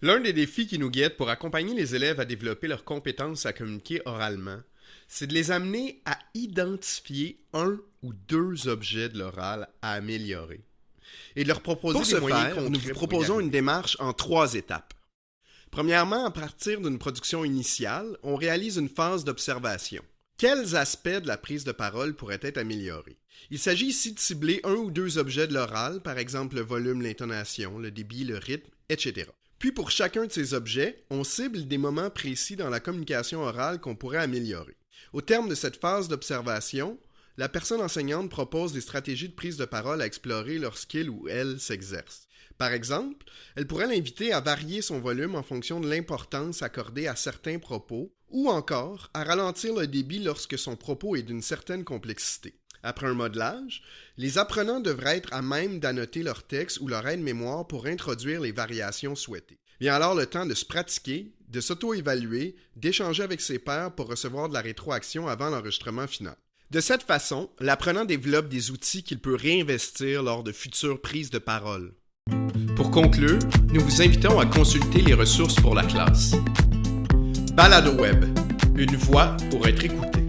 L'un des défis qui nous guettent pour accompagner les élèves à développer leurs compétences à communiquer oralement, c'est de les amener à identifier un ou deux objets de l'oral à améliorer et de leur proposer Pour des ce moyens faire, nous vous proposons une démarche en trois étapes. Premièrement, à partir d'une production initiale, on réalise une phase d'observation. Quels aspects de la prise de parole pourraient être améliorés? Il s'agit ici de cibler un ou deux objets de l'oral, par exemple le volume, l'intonation, le débit, le rythme, etc. Puis pour chacun de ces objets, on cible des moments précis dans la communication orale qu'on pourrait améliorer. Au terme de cette phase d'observation, la personne enseignante propose des stratégies de prise de parole à explorer lorsqu'il ou elle s'exerce. Par exemple, elle pourrait l'inviter à varier son volume en fonction de l'importance accordée à certains propos, ou encore à ralentir le débit lorsque son propos est d'une certaine complexité. Après un modelage, les apprenants devraient être à même d'annoter leur texte ou leur aide-mémoire pour introduire les variations souhaitées. Vient alors le temps de se pratiquer, de s'auto-évaluer, d'échanger avec ses pairs pour recevoir de la rétroaction avant l'enregistrement final. De cette façon, l'apprenant développe des outils qu'il peut réinvestir lors de futures prises de parole. Pour conclure, nous vous invitons à consulter les ressources pour la classe. Balado Web, une voix pour être écoutée.